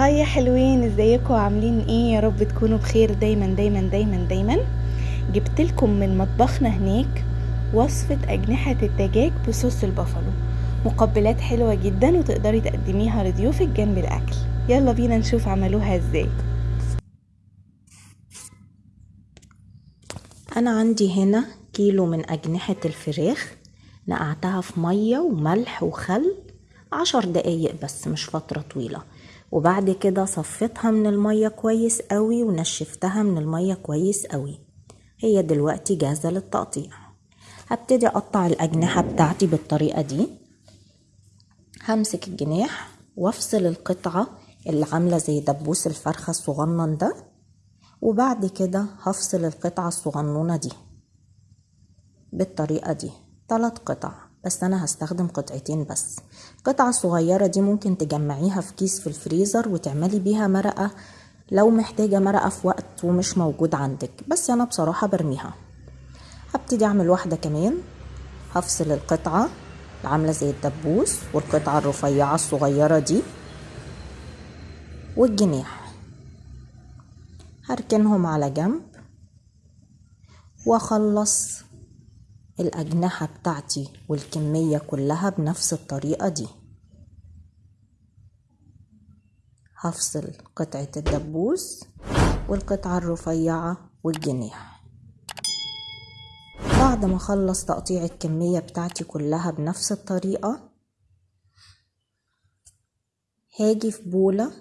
هاي يا حلوين إزيكم؟ عاملين إيه؟ يا رب تكونوا بخير دايما دايما دايما دايما. جبت لكم من مطبخنا هناك وصفة أجنحة الدجاج بصوص البافالو مقبلات حلوة جدا وتقدري تقدميها لضيوفك جنب الأكل. يلا بينا نشوف عملوها إزاي. أنا عندي هنا كيلو من أجنحة الفراخ. نقعتها في مية وملح وخل. عشر دقايق بس مش فترة طويلة. وبعد كده صفيتها من المية كويس قوي ونشفتها من المية كويس قوي. هي دلوقتي جاهزة للتقطيع. هبتدي أقطع الأجنحة بتاعتي بالطريقة دي. همسك الجناح وافصل القطعة اللي عاملة زي دبوس الفرخة الصغنن ده. وبعد كده هفصل القطعة الصغنونة دي بالطريقة دي. تلات قطع. بس أنا هستخدم قطعتين بس. القطعة الصغيرة دي ممكن تجمعيها في كيس في الفريزر وتعملي بيها مرقة لو محتاجة مرقة في وقت ومش موجود عندك. بس أنا بصراحة برميها. هبتدي أعمل واحدة كمان. هفصل القطعة عاملة زي الدبوس والقطعة الرفيعة الصغيرة دي والجناح. هركنهم على جنب وأخلص الأجنحة بتاعتي والكمية كلها بنفس الطريقة دي. هفصل قطعة الدبوس والقطعة الرفيعة والجناح. بعد ما أخلص تقطيع الكمية بتاعتي كلها بنفس الطريقة هاجي في بولة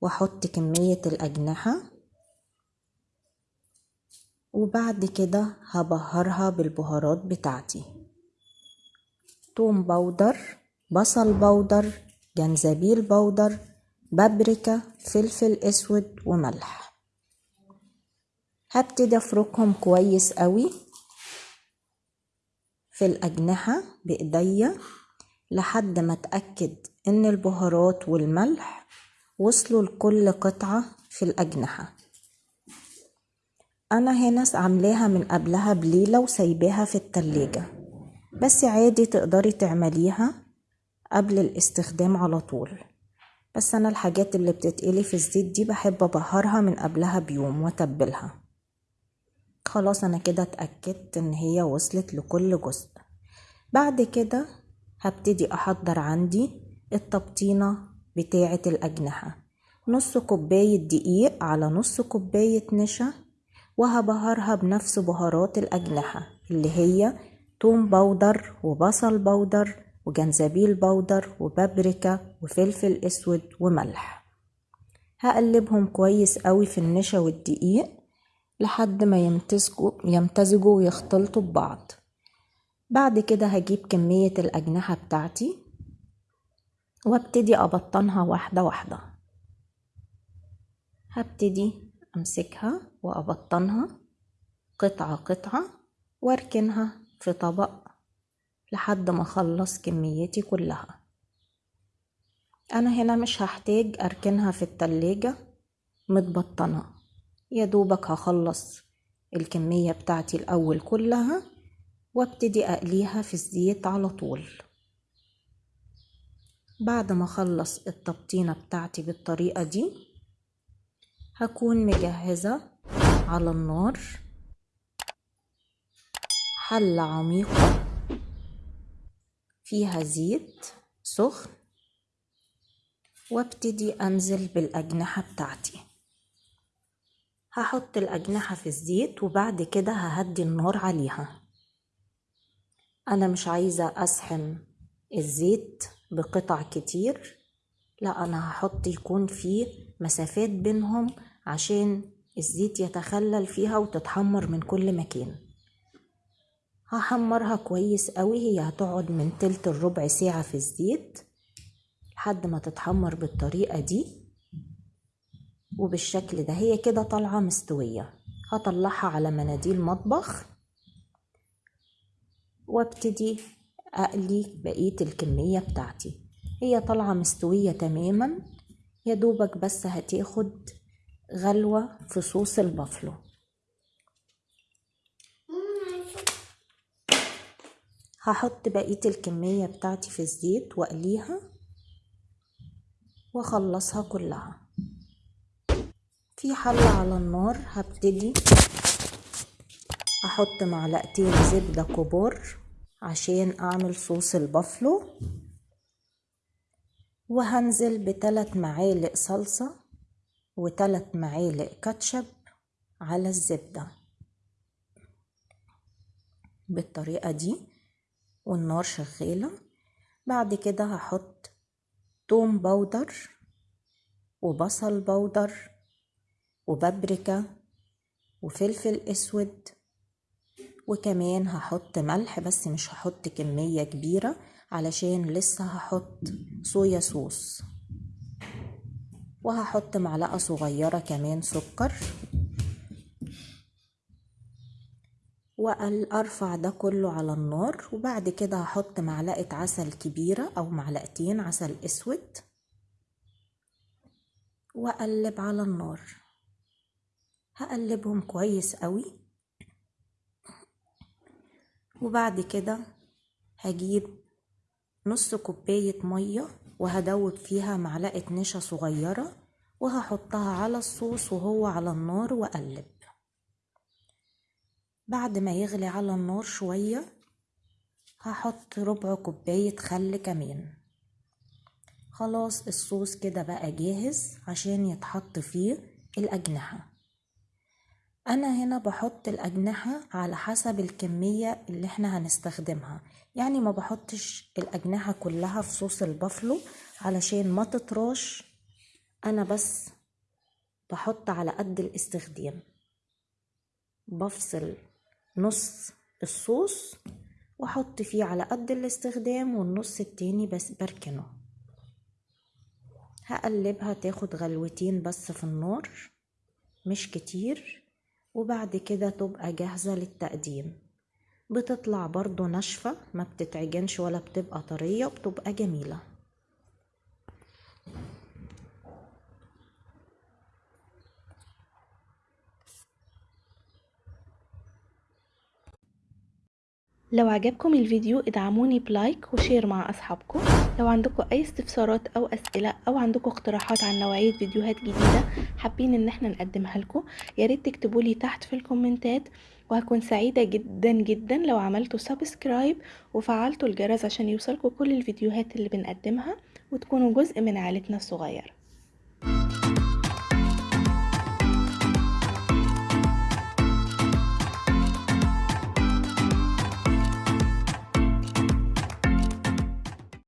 وأحط كمية الأجنحة وبعد كده هبهرها بالبهارات بتاعتي. توم بودر بصل بودر جنزبيل بودر بابريكا فلفل أسود وملح. هبتدي أفركهم كويس قوي في الأجنحة بإيديا لحد ما أتأكد إن البهارات والملح وصلوا لكل قطعة في الأجنحة. أنا هنا عاملاها من قبلها بليلة وسايباها في التلاجة. بس عادي تقدري تعمليها قبل الاستخدام على طول. بس أنا الحاجات اللي بتتقلي في الزيت دي بحب أبهرها من قبلها بيوم وأتبلها. خلاص أنا كده اتأكدت إن هي وصلت لكل جزء. بعد كده هبتدي أحضر عندي التبطينة بتاعة الأجنحة. نص كوباية دقيق على نص كوباية نشا وهبهرها بنفس بهارات الأجنحة اللي هي توم بودر وبصل بودر وجنزبيل بودر وبابريكا وفلفل أسود وملح. هقلبهم كويس قوي في النشا والدقيق لحد ما يمتزجوا يمتزجوا ويختلطوا ببعض. بعد كده هجيب كمية الأجنحة بتاعتي وابتدي أبطنها واحدة واحدة. هبتدي أمسكها وأبطنها قطعة قطعة وأركنها في طبق لحد ما أخلص كميتي كلها. أنا هنا مش هحتاج أركنها في التلاجة متبطنة. يا دوبك هخلص الكمية بتاعتي الأول كلها وأبتدي أقليها في الزيت على طول. بعد ما أخلص التبطينة بتاعتي بالطريقة دي هكون مجهزة على النار. حلة عميقة. فيها زيت سخن. وابتدي أنزل بالأجنحة بتاعتي. هحط الأجنحة في الزيت وبعد كده ههدي النار عليها. أنا مش عايزة اسحم الزيت بقطع كتير. لا أنا هحط يكون فيه مسافات بينهم عشان الزيت يتخلل فيها وتتحمر من كل مكان. هحمرها كويس قوي هي هتقعد من تلت الربع ساعة في الزيت لحد ما تتحمر بالطريقة دي. وبالشكل ده هي كده طالعة مستوية. هطلعها على مناديل مطبخ وابتدي أقلي بقية الكمية بتاعتي. هي طالعة مستوية تماما. يا دوبك بس هتاخد غلوة في صوص البافلو. هحط بقية الكمية بتاعتي في الزيت وأقليها وأخلصها كلها. في حلة على النار هبتدي. أحط معلقتين زبدة كبار عشان أعمل صوص البافلو. وهنزل بثلاث معالق صلصة. وثلاث معالق كاتشب على الزبدة بالطريقة دي والنار شغالة. بعد كده هحط توم بودر وبصل بودر وبابريكا وفلفل أسود وكمان هحط ملح بس مش هحط كمية كبيرة علشان لسه هحط صويا صوص. وهحط معلقة صغيرة كمان سكر. وارفع ده كله على النار وبعد كده هحط معلقة عسل كبيرة أو معلقتين عسل أسود. وأقلب على النار. هقلبهم كويس قوي. وبعد كده هجيب نص كوباية مية وهدوب فيها معلقة نشا صغيرة وهحطها على الصوص وهو على النار وأقلب. بعد ما يغلي على النار شوية هحط ربع كوباية خل كمان. خلاص الصوص كده بقى جاهز عشان يتحط فيه الأجنحة. أنا هنا بحط الأجنحة على حسب الكمية اللي إحنا هنستخدمها. يعني ما بحطش الأجنحة كلها في صوص البافلو علشان ما تطراش. أنا بس بحط على قد الاستخدام. بفصل نص الصوص وأحط فيه على قد الاستخدام والنص التاني بس بركنه. هقلبها تاخد غلوتين بس في النار مش كتير. وبعد كده تبقى جاهزة للتقديم. بتطلع برضو ناشفة ما بتتعجنش ولا بتبقى طرية وبتبقى جميلة. لو عجبكم الفيديو ادعموني ب like و share مع أصحابكم. لو عندكم أي استفسارات أو أسئلة أو عندكم اقتراحات عن نوعية فيديوهات جديدة حابين إن إحنا نقدمها لكم يا ريت تكتبوا لي تحت في الكومنتات وهكون سعيدة جدا جدا لو عملتوا subscribe وفعلتوا الجرس عشان يوصلكم كل الفيديوهات اللي بنقدمها وتكونوا جزء من عائلتنا الصغيرة.